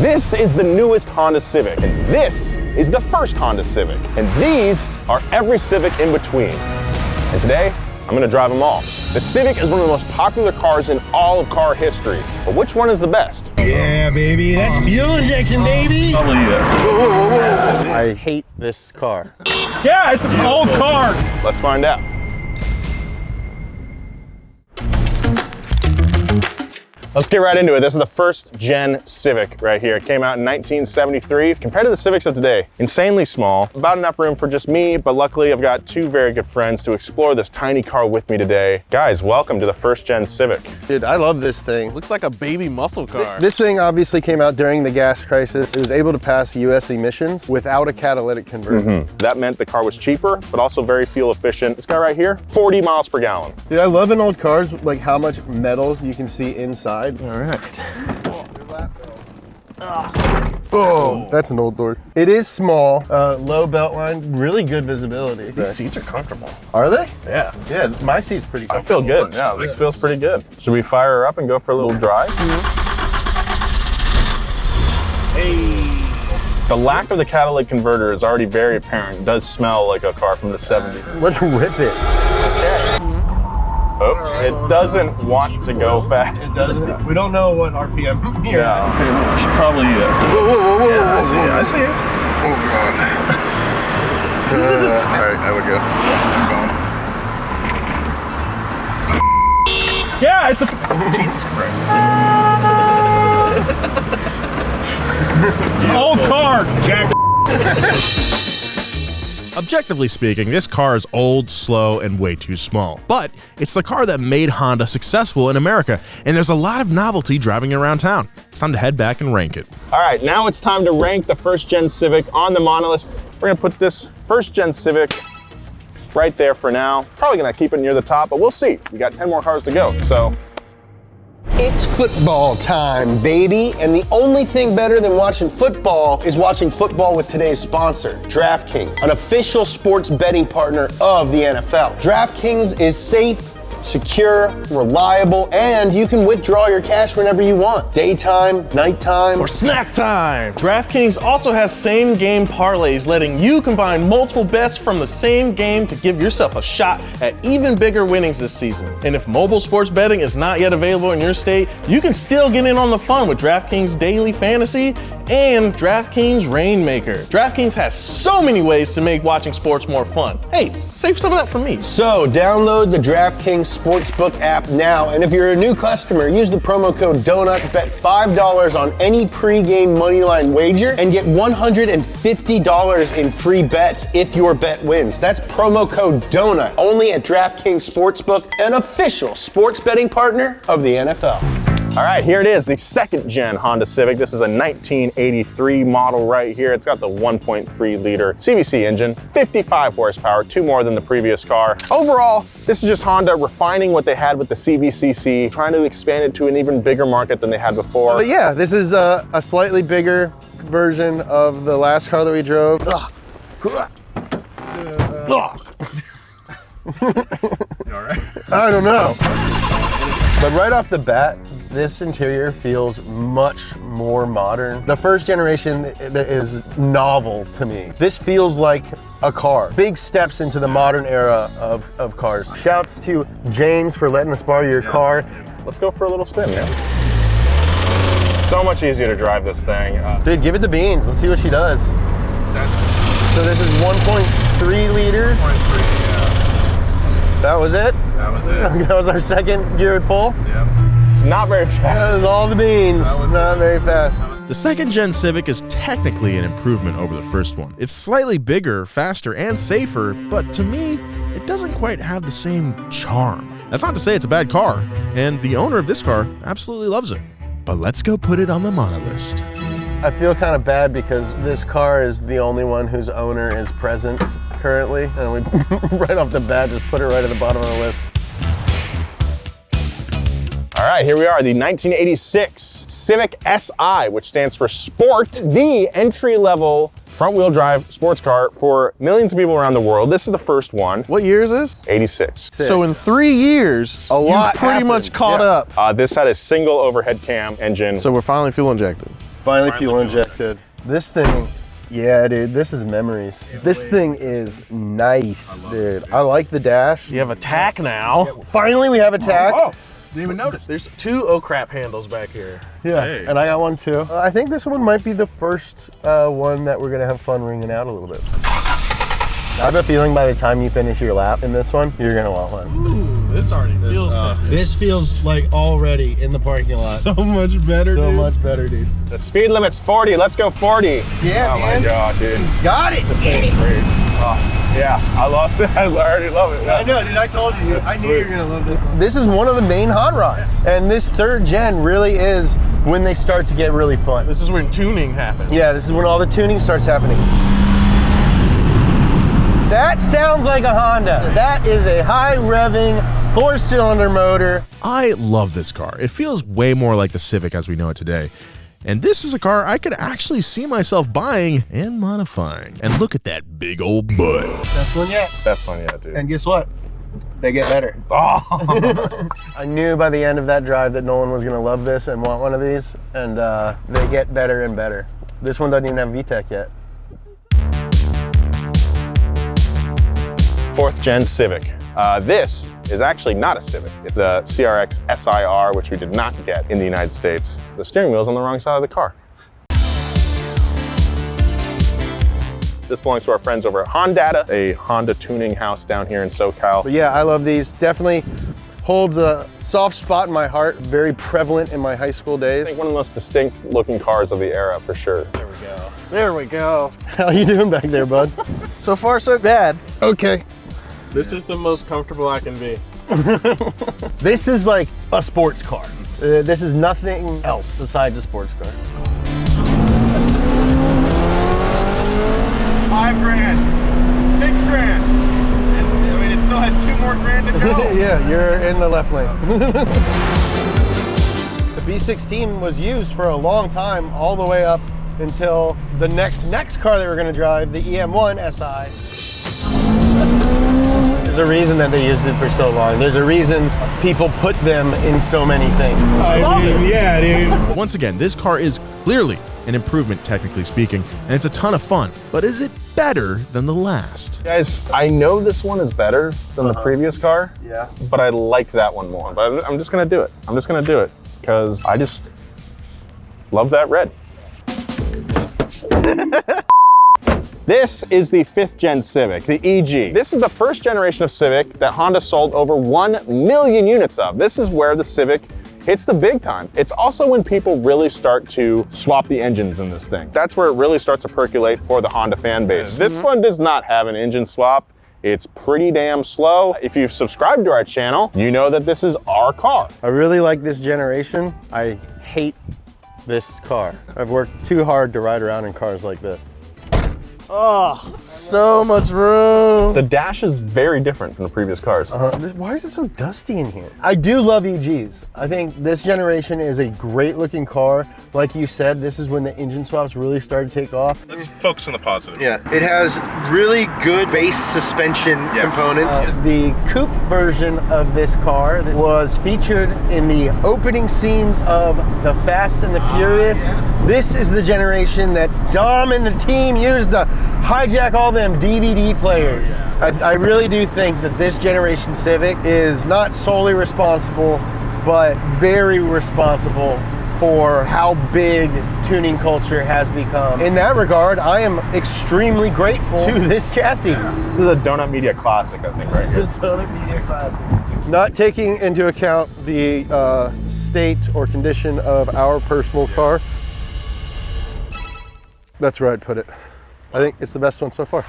This is the newest Honda Civic, and this is the first Honda Civic. And these are every Civic in between. And today, I'm gonna drive them all. The Civic is one of the most popular cars in all of car history, but which one is the best? Yeah, baby, that's fuel injection, baby. Oh, oh, oh, I hate this car. Yeah, it's an old car. Let's find out. Let's get right into it. This is the first gen Civic right here. It came out in 1973. Compared to the Civics of today, insanely small, about enough room for just me, but luckily I've got two very good friends to explore this tiny car with me today. Guys, welcome to the first gen Civic. Dude, I love this thing. Looks like a baby muscle car. This thing obviously came out during the gas crisis. It was able to pass US emissions without a catalytic converter. Mm-hmm. That meant the car was cheaper, but also very fuel efficient. This guy right here, 40 miles per gallon. Dude, I love in old cars, like how much metal you can see inside. All right. Oh, that's an old door. It is small, uh, low belt line, really good visibility. These seats are comfortable. Are they? Yeah. Yeah, my seat's pretty I feel good. Yeah, this feels pretty good. Should we fire her up and go for a little drive? Hey. The lack of the catalytic converter is already very apparent. It does smell like a car from the 70s. Let's rip it. Oh, it doesn't want to go fast. It doesn't. We don't know what RPM here. Yeah. Okay, well, we should probably. Uh, Whoa, whoa, whoa, whoa, yeah, I whoa, see it. I see it. Oh god. Uh, all right, I would go. Yeah, it's a. Jesus Christ. It's an old car. Jack. Objectively speaking, this car is old, slow, and way too small. But it's the car that made Honda successful in America, and there's a lot of novelty driving around town. It's time to head back and rank it. All right, now it's time to rank the first gen Civic on the monolith. We're gonna put this first gen Civic right there for now. Probably gonna keep it near the top, but we'll see. We got 10 more cars to go, so It's football time, baby. And the only thing better than watching football is watching football with today's sponsor, DraftKings, an official sports betting partner of the NFL. DraftKings is safe. Secure, reliable, and you can withdraw your cash whenever you want. Daytime, nighttime, Or snack time! DraftKings also has same game parlays, letting you combine multiple bets from the same game to give yourself a shot at even bigger winnings this season. And if mobile sports betting is not yet available in your state, you can still get in on the fun with DraftKings Daily Fantasy and DraftKings Rainmaker. DraftKings has so many ways to make watching sports more fun. Hey, save some of that for me. So download the DraftKings Sportsbook app now, and if you're a new customer, use the promo code DONUT, bet $5 on any pregame moneyline wager, and get $150 in free bets if your bet wins. That's promo code DONUT, only at DraftKings Sportsbook, an official sports betting partner of the NFL. All right, here it is, the second gen Honda Civic. This is a 1983 model right here. It's got the 1.3 liter CVCC engine, 55 horsepower, two more than the previous car. Overall, this is just Honda refining what they had with the CVCC, trying to expand it to an even bigger market than they had before. But yeah, this is a, a slightly bigger version of the last car that we drove. I don't know. But right off the bat, this interior feels much more modern. The first generation is novel to me. This feels like a car. Big steps into the modern era of, of cars. Shouts to James for letting us borrow your car. Let's go for a little spin, man. So much easier to drive this thing. Uh, Dude, give it the beans. Let's see what she does. That's So this is 1.3 liters. That was it? that was it. That was our second gear pull. Yep. It's not very That fast. was all the beans. was Not it. very fast. The second gen Civic is technically an improvement over the first one. It's slightly bigger, faster, and safer, but to me, it doesn't quite have the same charm. That's not to say it's a bad car, and the owner of this car absolutely loves it. But let's go put it on the mono list. I feel kind of bad because this car is the only one whose owner is present currently, and we right off the bat just put it right at the bottom of the list. All right, here we are, the 1986 Civic Si, which stands for Sport, the entry-level front-wheel drive sports car for millions of people around the world. This is the first one, What year is this? 86. So in three years, a lot you pretty much caught Yeah. up. Uh, this had a single overhead cam engine. So we're finally fuel injected. Finally fuel injected. This thing, yeah, dude, this is memories. This thing is nice, dude. I like the dash. You have a tach now. Finally, we have a tach. Oh, didn't even notice. There's two oh crap handles back here. Yeah, Hey. and I got one too. Uh, I think this one might be the first uh, one that we're gonna have fun wringing out a little bit. I have a feeling by the time you finish your lap in this one, you're gonna want one. Ooh, this already feels better. This feels like already in the parking lot. So much better, So much better, dude. The speed limit's 40. Let's go 40. Yeah, Oh my god, dude. He's Got it. This thing's great. Oh, yeah, I love it. I already love it. I know, dude. I told you. That's I knew sweet. you were gonna love this one. This is one of the main hot rods, and this third gen really is when they start to get really fun. This is when tuning happens. Yeah, this is when all the tuning starts happening. That sounds like a Honda. That is a high revving four cylinder motor. I love this car. It feels way more like the Civic as we know it today. And this is a car I could actually see myself buying and modifying. And look at that big old butt. That's one yet. Best one yet, dude. And guess what? They get better. Oh, I knew by the end of that drive that Nolan was gonna love this and want one of these, and uh, they get better and better. This one doesn't even have VTEC yet. fourth gen Civic. Uh, this is actually not a Civic. It's a CRX SIR, which we did not get in the United States. The steering wheel's on the wrong side of the car. This belongs to our friends over at Hondata, a Honda tuning house down here in SoCal. But yeah, I love these. Definitely holds a soft spot in my heart. Very prevalent in my high school days. I days. think one of the most distinct looking cars of the era for sure. There we go. There we go. How you doing back there, bud? So far, so bad. okay. This is the most comfortable I can be. This is like a sports car. Uh, this is nothing else besides a sports car. Five grand, six grand. And, I mean, it still had two more grand to go. yeah, you're in the left lane. the B16 was used for a long time, all the way up until the next next car they were going to drive, the EM1 SI. There's a reason that they used it for so long. There's a reason people put them in so many things. I mean, yeah, dude. Once again, this car is clearly an improvement, technically speaking, and it's a ton of fun. But is it better than the last? Guys, I know this one is better than the uh-huh. previous car, Yeah. but I like that one more. But I'm just gonna do it. I'm just gonna do it because I just love that red. This is the fifth gen Civic, the EG. This is the first generation of Civic that Honda sold over 1 million units of. This is where the Civic hits the big time. It's also when people really start to swap the engines in this thing. That's where it really starts to percolate for the Honda fan base. This one does not have an engine swap. It's pretty damn slow. If you've subscribed to our channel, you know that this is our car. I really like this generation. I hate this car. I've worked too hard to ride around in cars like this. Oh, so much room. The dash is very different from the previous cars. Uh, this- why is it so dusty in here? I do love EGs. I think this generation is a great looking car. Like you said, this is when the engine swaps really started to take off. Let's focus on the positive. Yeah, it has really good base suspension components. the coupe version of this car was featured in the opening scenes of The Fast and the Furious. This is the generation that Dom and the team used to hijack all them DVD players. I, I really do think that this generation Civic is not solely responsible, but very responsible for how big tuning culture has become. In that regard, I am extremely grateful to this chassis. This is a Donut Media Classic, I think, right here. The Donut Media Classic. Not taking into account the uh, state or condition of our personal car. That's where I'd put it. I think it's the best one so far.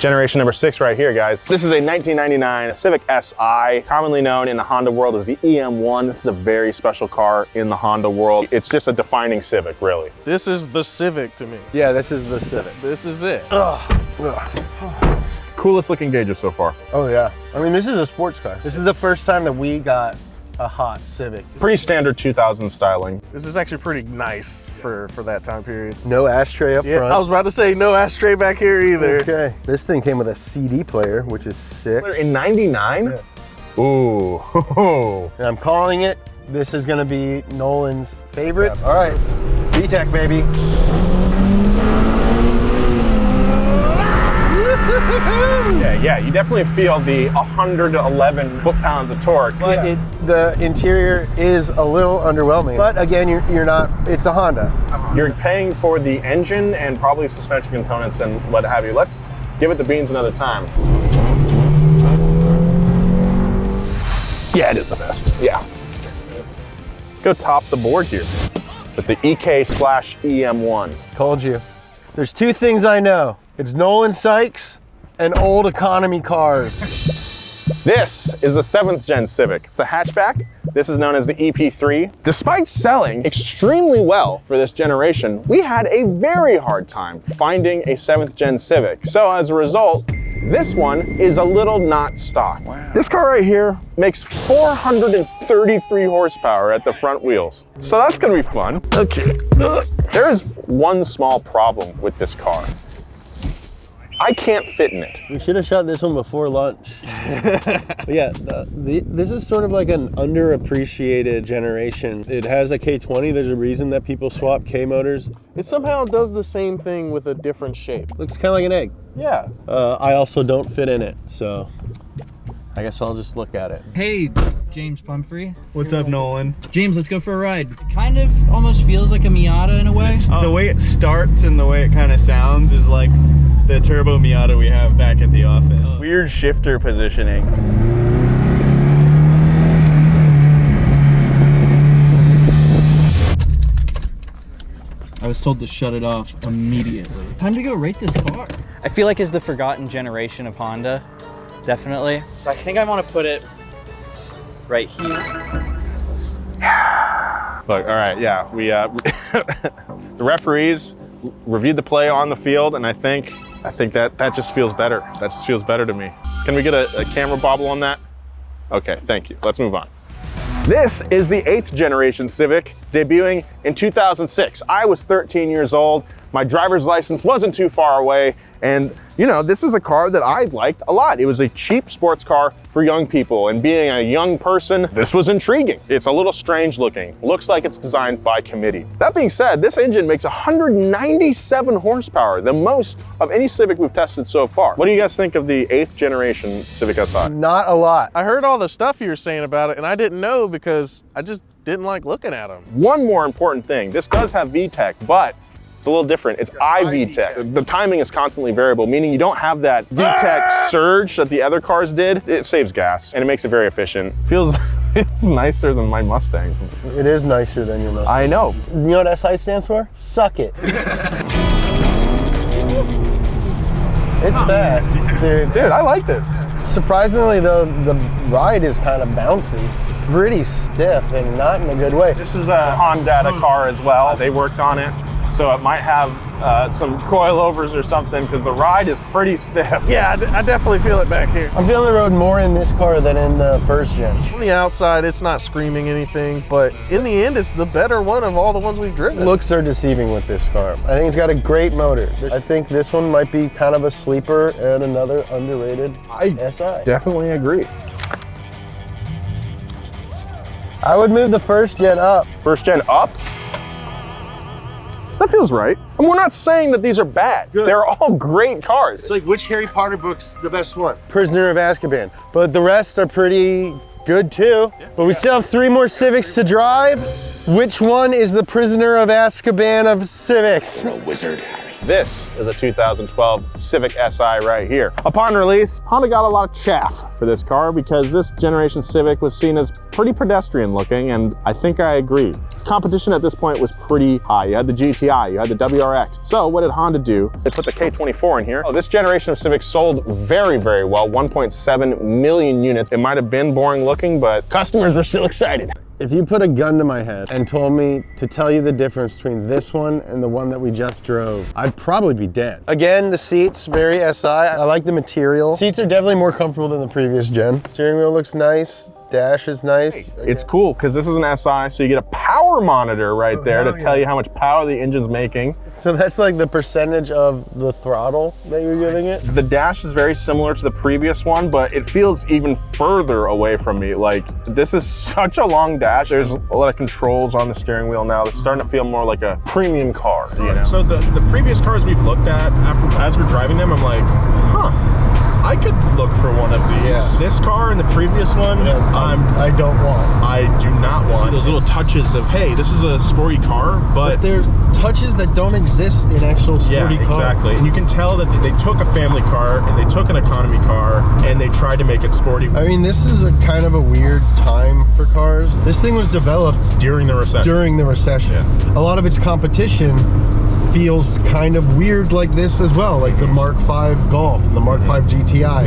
Generation number six right here, guys. This is a 1999 Civic Si, commonly known in the Honda world as the EM1. This is a very special car in the Honda world. It's just a defining Civic, really. This is the Civic to me. Yeah, this is the Civic. This is it. Coolest looking gauges so far. Oh yeah. I mean, this is a sports car. This is the first time that we got a hot Civic. Pretty standard 2000 styling. This is actually pretty nice for for that time period. No ashtray up Yeah, front. I was about to say no ashtray back here either. Okay. This thing came with a CD player, which is sick. In 99? Ooh. And I'm calling it. This is gonna be Nolan's favorite. All right. VTEC, baby. Yeah, yeah, you definitely feel the 111 foot-pounds of torque. But it, the interior is a little underwhelming. But again, you're, you're not, it's a Honda. You're paying for the engine and probably suspension components and what have you. Let's give it the beans another time. Yeah, it is the best. Yeah. Let's go top the board here with the EK slash EM1. Told you. There's two things I know. It's Nolan Sykes and old economy cars. This is the seventh gen Civic. It's a hatchback. This is known as the EP3. Despite selling extremely well for this generation, we had a very hard time finding a seventh gen Civic. So as a result, this one is a little not stock. This car right here makes 433 horsepower at the front wheels. So that's gonna be fun. Okay. There is one small problem with this car. I can't fit in it. We should have shot this one before lunch. But yeah, the, the, this is sort of like an underappreciated generation. It has a K20. There's a reason that people swap K motors. It somehow does the same thing with a different shape. Looks kind of like an egg. Yeah. Uh, I also don't fit in it, so I guess I'll just look at it. Hey, James Pumphrey. What's up, Nolan? James, let's go for a ride. It kind of almost feels like a Miata in a way. The way it starts and the way it kind of sounds is like the turbo Miata we have back at the office. Weird shifter positioning. I was told to shut it off immediately. Time to go rate this car. I feel like it's the forgotten generation of Honda, definitely. So I think I want to put it right here. Look, all right, yeah, we uh, the referees reviewed the play on the field, and I think I think that that just feels better. That just feels better to me. Can we get a, a camera bobble on that? Okay, thank you. Let's move on. This is the eighth generation Civic, debuting in 2006. I was 13 years old. My driver's license wasn't too far away. And you know, this was a car that I liked a lot. It was a cheap sports car for young people. And being a young person, this was intriguing. It's a little strange looking. Looks like it's designed by committee. That being said, this engine makes 197 horsepower, the most of any Civic we've tested so far. What do you guys think of the eighth generation Civic Si? Not a lot. I heard all the stuff you were saying about it, and I didn't know because I just didn't like looking at them. One more important thing, this does have VTEC, but it's a little different. It's i-VTEC. The timing is constantly variable, meaning you don't have that VTEC ah! surge that the other cars did. It saves gas and it makes it very efficient. Feels, it's nicer than my Mustang. It is nicer than your Mustang. I know. You know what SI stands for? Suck it. it's fast, dude. Dude, I like this. Surprisingly though, the ride is kind of bouncy. Pretty stiff and not in a good way. This is a Honda car as well. They worked on it. So it might have uh, some coilovers or something because the ride is pretty stiff. Yeah, I, d- I definitely feel it back here. I'm feeling the road more in this car than in the first gen. On the outside, it's not screaming anything, but in the end, it's the better one of all the ones we've driven. Looks are deceiving with this car. I think it's got a great motor. I think this one might be kind of a sleeper and another underrated I SI. definitely agree. I would move the first gen up. First gen up. That feels right. And we're not saying that these are bad. They're all great cars. It's like which Harry Potter book's the best one? Prisoner of Azkaban. But the rest are pretty good too. But we still have three more Civics to drive. Which one is the Prisoner of Azkaban of Civics? The wizard. This is a 2012 Civic Si right here. Upon release, Honda got a lot of chaff for this car because this generation Civic was seen as pretty pedestrian looking, and I think I agree. Competition at this point was pretty high. You had the GTI, you had the WRX. So what did Honda do? They put the K24 in here. Oh, this generation of Civic sold very, very well, 1.7 million units. It might have been boring looking, but customers were still excited. If you put a gun to my head and told me to tell you the difference between this one and the one that we just drove, I'd probably be dead. Again, the seats, very SI. I like the material. Seats are definitely more comfortable than the previous gen. Steering wheel looks nice. dash is nice. It's cool because this is an SI, so you get a power monitor right oh, there to hell tell you how much power the engine's making. So that's like the percentage of the throttle that you're giving it. The dash is very similar to the previous one, but it feels even further away from me. Like, this is such a long dash. There's a lot of controls on the steering wheel now. It's starting to feel more like a premium car, you know? So the, the previous cars we've looked at, after as we're driving them, I'm like, huh, I could look for one of these. Yeah. This car and the previous one, I'm, I don't want. I do not want those little touches of, hey, this is a sporty car, but But there are touches that don't exist in actual yeah, sporty cars. exactly. And you can tell that they took a family car and they took an economy car and they tried to make it sporty I mean, this is a kind of a weird time for cars. This thing was developed during the recession. during the recession. A lot of its competition feels kind of weird like this as well, like the Mark V Golf and the Mark V GTI.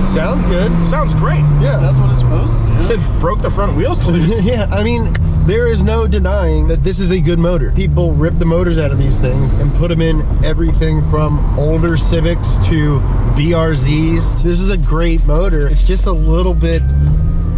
It sounds good. Sounds great. Yeah. That's what it's supposed to do. It broke the front wheels loose. Yeah, I mean, there is no denying that this is a good motor. People rip the motors out of these things and put them in everything from older Civics to BRZs. This is a great motor. It's just a little bit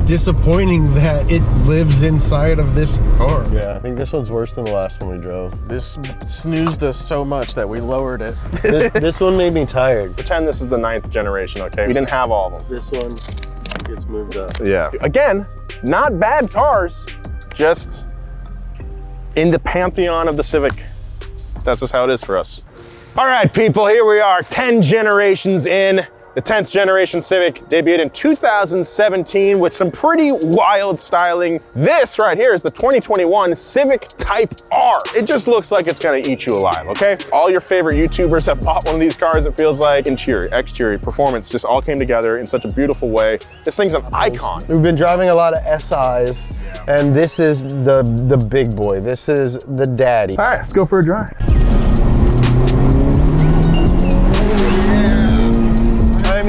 disappointing that it lives inside of this car. Yeah, I think this one's worse than the last one we drove. This snoozed us so much that we lowered it. this, this one made me tired. Pretend this is the ninth generation, okay? We didn't have all of them. This one gets moved up. Yeah. Again, not bad cars, just in the pantheon of the Civic. That's just how it is for us. All right, people, here we are, 10 generations in. The 10th generation Civic debuted in 2017 with some pretty wild styling. This right here is the 2021 Civic Type R. It just looks like it's gonna eat you alive, okay? All your favorite YouTubers have bought one of these cars. It feels like interior, exterior, performance just all came together in such a beautiful way. This thing's an icon. We've been driving a lot of SIs, and this is the the big boy. This is the daddy. All right, let's go for a drive.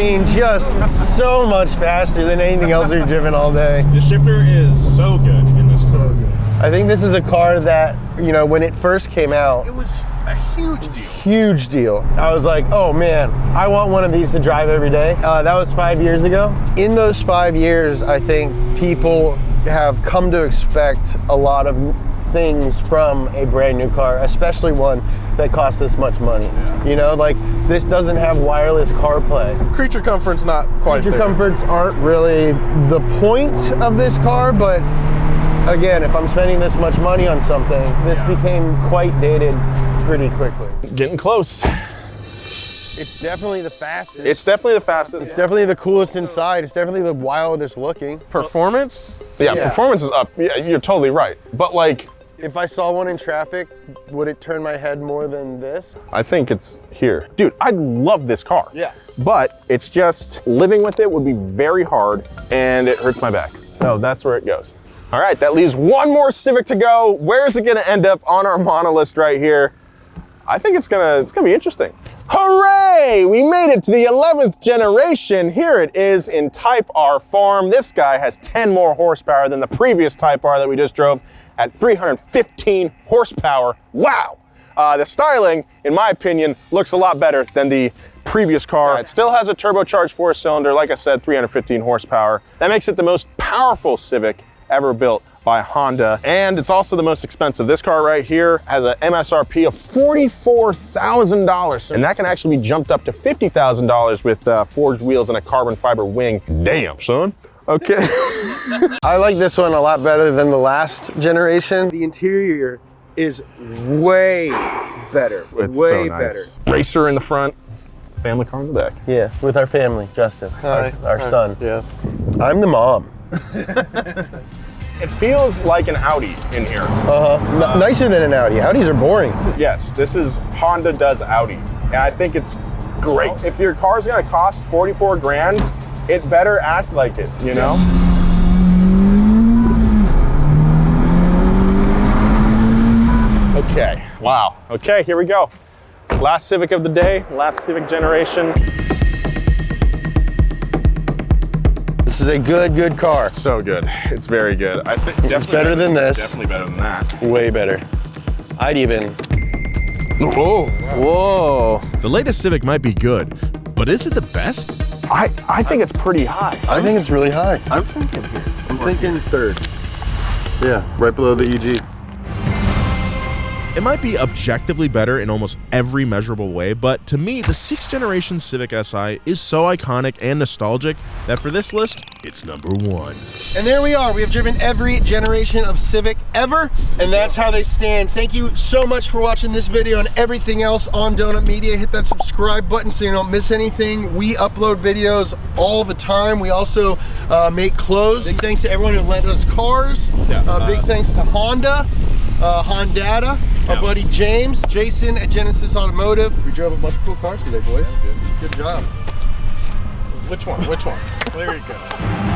Mean, just so much faster than anything else we've driven all day. The shifter is so good in this car. I think this is a car that, you know, when it first came out, It was a huge deal. huge deal. I was like, oh man, I want one of these to drive every day. Uh, that was five years ago. In those five years, I think people have come to expect a lot of things from a brand new car, especially one that costs this much money. You know, like this doesn't have wireless CarPlay. Creature comfort's not quite Feature there. comforts aren't really the point of this car, but again, if I'm spending this much money on something, this became quite dated pretty quickly. Getting close. It's definitely the fastest. It's definitely the fastest. It's definitely the coolest inside. It's definitely the wildest looking. Performance? yeah, yeah. performance is up. Yeah, you're totally right. But like, If I saw one in traffic, would it turn my head more than this? I think it's here. Dude, I love this car. Yeah. But it's just, living with it would be very hard and it hurts my back. So that's where it goes. All right, that leaves one more Civic to go. Where is it gonna end up on our monolist right here? I think it's gonna, it's gonna be interesting. Hooray! We made it to the 11th generation. Here it is in Type R form. This guy has 10 more horsepower than the previous Type R that we just drove at 315 horsepower. Wow! Uh, the styling, in my opinion, looks a lot better than the previous car. It still has a turbocharged four cylinder, like I said, 315 horsepower. That makes it the most powerful Civic ever built by Honda. And it's also the most expensive. This car right here has an MSRP of $44,000. And that can actually be jumped up to $50,000 with uh, forged wheels and a carbon fiber wing. Damn, son. Okay. I like this one a lot better than the last generation. The interior is way better. It's way so nice. better. Racer in the front, family car in the back. Yeah, with our family, Justin, our, our Hi. son. Yes. I'm the mom. It feels like an Audi in here. Uh-huh. N- nicer than an Audi. Audis are boring. Yes, this is Honda does Audi. And I think it's great. If your car's gonna cost 44 grand, it better act like it, you know? Okay, wow. Okay, here we go. Last Civic of the day, last Civic generation. This is a good, good car. So good. It's very good. I think It's better than this. Definitely better than that. Way better. I'd even. Whoa. Whoa. The latest Civic might be good, but is it the best? I, I think it's pretty high. I think it's really high. I'm thinking here. I'm thinking third. Yeah, right below the EG. It might be objectively better in almost every measurable way, but to me, the 6th generation Civic Si is so iconic and nostalgic that for this list, it's number one. And there we are. We have driven every generation of Civic ever, and that's how they stand. Thank you so much for watching this video and everything else on Donut Media. Hit that subscribe button so you don't miss anything. We upload videos all the time. We also uh, make clothes. Big thanks to everyone who lent us cars. Yeah. Uh, big thanks to Honda, uh, Hondata, our buddy James, Jason at Genesis Automotive. We drove a bunch of cool cars today, boys. Good job. Which one? Which one? there you go.